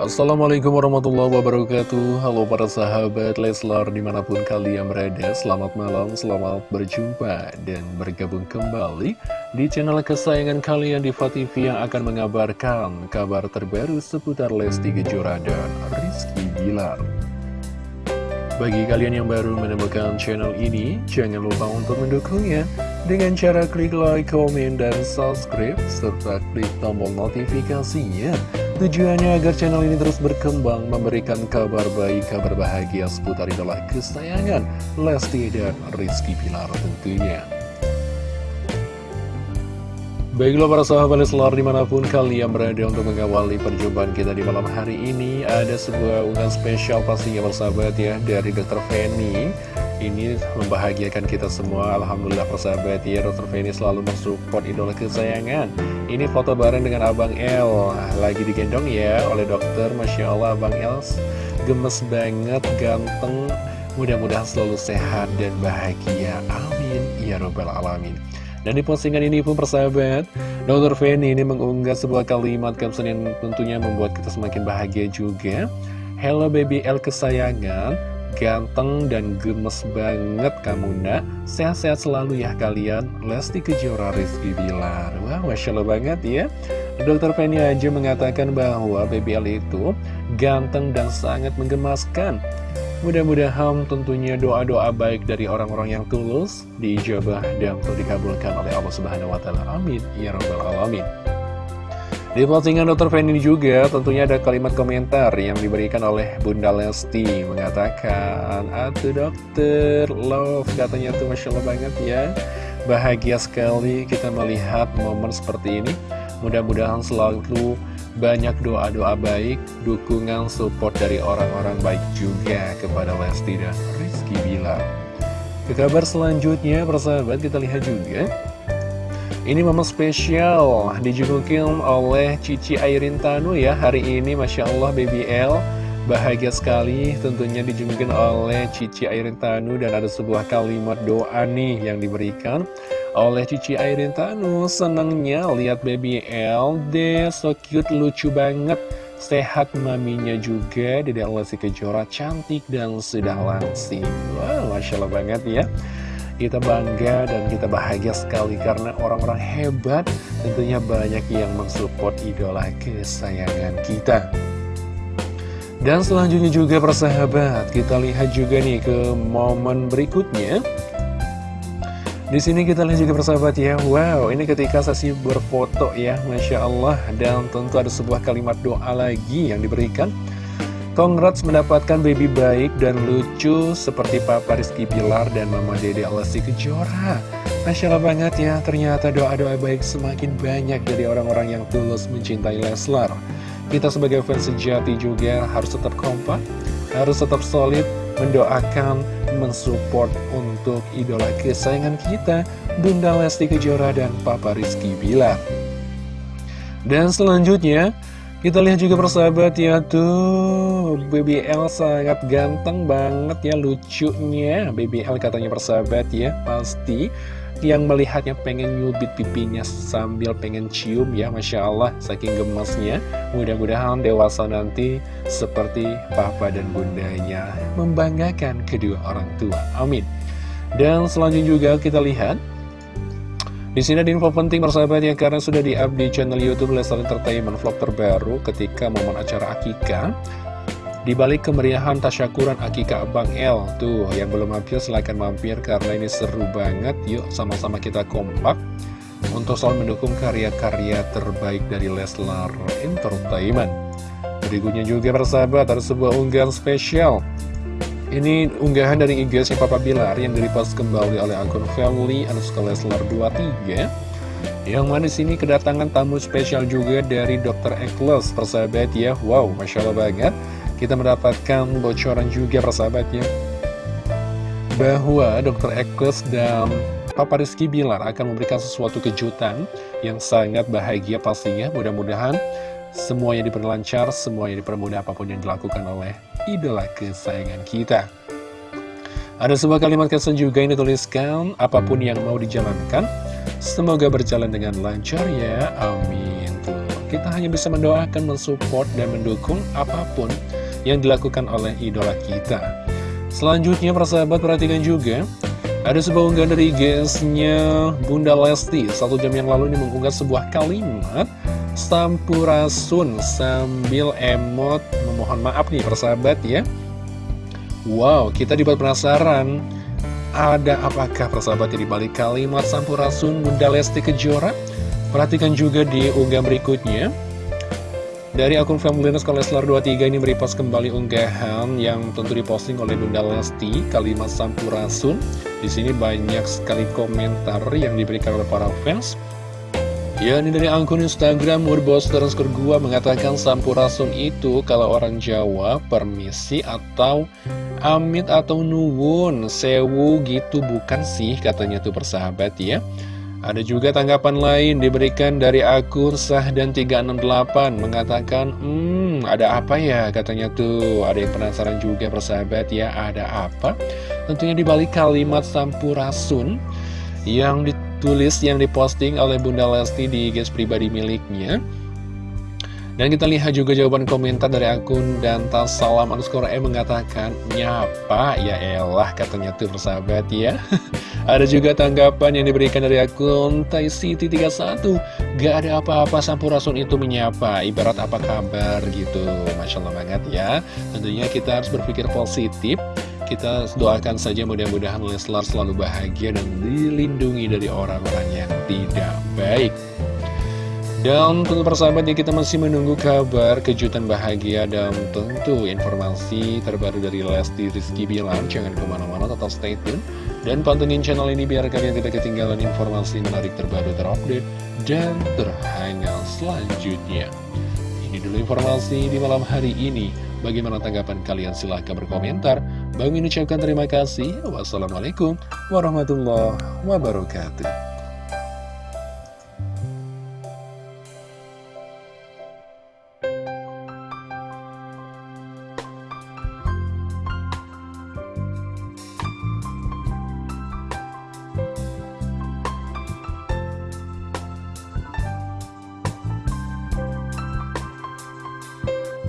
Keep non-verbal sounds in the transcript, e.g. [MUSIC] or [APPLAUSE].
Assalamualaikum warahmatullahi wabarakatuh Halo para sahabat Leslar di mana pun kalian berada Selamat malam, selamat berjumpa dan bergabung kembali Di channel kesayangan kalian di TV yang akan mengabarkan kabar terbaru seputar Lesti Kejora dan Rizky Bilar bagi kalian yang baru menemukan channel ini, jangan lupa untuk mendukungnya dengan cara klik like, komen, dan subscribe, serta klik tombol notifikasinya. Tujuannya agar channel ini terus berkembang, memberikan kabar baik, kabar bahagia seputar idola kesayangan, Lesti dan Rizky Pilar tentunya. Baiklah para sahabat Leslar di mana pun kalian berada untuk mengawali perjumpaan kita di malam hari ini Ada sebuah unggahan spesial pastinya persahabat ya dari Dr. Feni Ini membahagiakan kita semua. Alhamdulillah persahabat ya Dr. Feni selalu mensupport idola kesayangan. Ini foto bareng dengan Abang El. Lagi digendong ya oleh dokter Masya Allah Abang El. Gemes banget, ganteng. Mudah-mudahan selalu sehat dan bahagia. Amin. Ya Robbal Alamin. Dan di postingan ini pun persahabat, Dr. Feni ini mengunggah sebuah kalimat caption yang tentunya membuat kita semakin bahagia juga. Hello baby L kesayangan, ganteng dan gemes banget kamu nak. Sehat-sehat selalu ya kalian, Lesti Kejora Rizky Bilar. Wah, Masya Allah banget ya. Dr. Feni aja mengatakan bahwa baby L itu ganteng dan sangat menggemaskan. Mudah-mudahan tentunya doa-doa baik dari orang-orang yang tulus diijabah dan dikabulkan oleh Allah Subhanahu wa taala. Amin ya rabbal alamin. Di postingan Dr. Fendi juga tentunya ada kalimat komentar yang diberikan oleh Bunda Lesti mengatakan, Atuh dokter, love katanya tuh Masya Allah banget ya Bahagia sekali kita melihat momen seperti ini Mudah-mudahan selalu banyak doa-doa baik, dukungan support dari orang-orang baik juga kepada Lesti dan Rizky Bilar. Ke kabar selanjutnya, persahabat, kita lihat juga. Ini momen spesial dijugukin oleh Cici Airin Tanu ya. Hari ini Masya Allah Baby L. Bahagia sekali tentunya dijungukin oleh Cici Airin Tanu Dan ada sebuah kalimat doa nih yang diberikan oleh Cici Airin Tanu Senangnya lihat baby LD So cute, lucu banget. Sehat maminya juga Dede Lesti Kejora cantik dan sudah langsing. Wow, Masya Allah banget ya kita bangga dan kita bahagia sekali karena orang-orang hebat tentunya banyak yang mensupport idola kesayangan kita. Dan selanjutnya juga persahabat, kita lihat juga nih ke momen berikutnya. Di sini kita lihat juga persahabat ya, wow ini ketika sesi berfoto ya, Masya Allah Dan tentu ada sebuah kalimat doa lagi yang diberikan Congrats mendapatkan baby baik dan lucu seperti Papa Rizky Pilar dan Mama Dede Alessi Kejora Masya Allah banget ya, ternyata doa-doa baik semakin banyak dari orang-orang yang tulus mencintai Leslar Kita sebagai fans sejati juga harus tetap kompak, harus tetap solid mendoakan, mensupport untuk idola kesayangan kita, Bunda Lesti Kejora dan Papa Rizky Bilar. Dan selanjutnya, kita lihat juga persahabat ya tuh Baby L sangat ganteng banget ya lucunya. Baby L katanya persahabat ya Pasti yang melihatnya pengen nyubit pipinya sambil pengen cium ya Masya Allah saking gemasnya. Mudah-mudahan dewasa nanti seperti papa dan bundanya membanggakan kedua orang tua. Amin. Dan selanjutnya juga kita lihat di sini ada info penting persahabat ya karena sudah di-up di channel YouTube Leslar Entertainment vlog terbaru ketika momen acara akikah di balik kemeriahan tasyakuran Akika Bang L Tuh, yang belum mampir silahkan mampir karena ini seru banget. Yuk, sama-sama kita kompak Untuk selalu mendukung karya-karya terbaik dari Leslar Entertainment. Berikutnya juga persahabat, ada sebuah unggahan spesial ini unggahan dari IG si Papa Bilar yang direpost kembali oleh akun family Leslar 23 yang mana sini kedatangan tamu spesial juga dari Dr. Eklos persahabat ya Wow, Masya Allah banget kita mendapatkan bocoran juga persahabatnya bahwa Dr. Ekles dan Papa Rizky Bilar akan memberikan sesuatu kejutan yang sangat bahagia pastinya mudah-mudahan semuanya diperlancar, semuanya dipermudah apa pun yang dilakukan oleh idola kesayangan kita ada sebuah kalimat kesan juga yang dituliskan apa pun yang mau dijalankan semoga berjalan dengan lancar ya amin. Kita hanya bisa mendoakan, mensupport, dan mendukung apa pun yang dilakukan oleh idola kita. Selanjutnya, persahabat perhatikan juga, ada sebuah unggahan dari GS-nya Bunda Lesti. Satu jam yang lalu ini mengunggah sebuah kalimat Sampurasun sambil emot memohon maaf nih persahabat ya. Wow, kita dibuat penasaran ada apakah persahabat di balik kalimat Sampurasun Bunda Lesti Kejora? Perhatikan juga di unggahan berikutnya. Dari akun Familyness Koleslar 23 ini merepost kembali unggahan yang tentu diposting oleh Bunda Lesti, kalimat Sampurasun. Di sini banyak sekali komentar yang diberikan oleh para fans. Ya, ini dari akun Instagram Murbos terus gua mengatakan Sampurasun itu kalau orang Jawa permisi atau amit atau nuwun, sewu gitu bukan sih katanya tuh persahabat ya. Ada juga tanggapan lain diberikan dari akun sah dan 368 mengatakan, hmm ada apa ya katanya tuh, ada yang penasaran juga persahabat ya, ada apa? Tentunya dibalik kalimat sampurasun yang ditulis, yang diposting oleh Bunda Lesti di guys pribadi miliknya. Dan kita lihat juga jawaban komentar dari akun dan salam underscore E mengatakan Nyapa, ya elah katanya tuh persahabat ya. [LAUGHS] Ada juga tanggapan yang diberikan dari akun City31 Gak ada apa-apa Sampurasun itu menyapa. Ibarat apa kabar gitu. Masya Allah banget ya. Tentunya kita harus berpikir positif kita doakan saja mudah-mudahan Leslar selalu bahagia dan dilindungi dari orang-orang yang tidak baik. Dan tentu persahabat ya kita masih menunggu kabar kejutan bahagia dan tentu informasi terbaru dari Lesti Rizky Bilar. Jangan ke mana-mana, tetap stay tune. Dan pantengin channel ini biar kalian tidak ketinggalan informasi menarik terbaru terupdate dan terhangat selanjutnya. Ini dulu informasi di malam hari ini. Bagaimana tanggapan kalian? Silahkan berkomentar. Bang ucapkan terima kasih. Wassalamualaikum warahmatullahi wabarakatuh.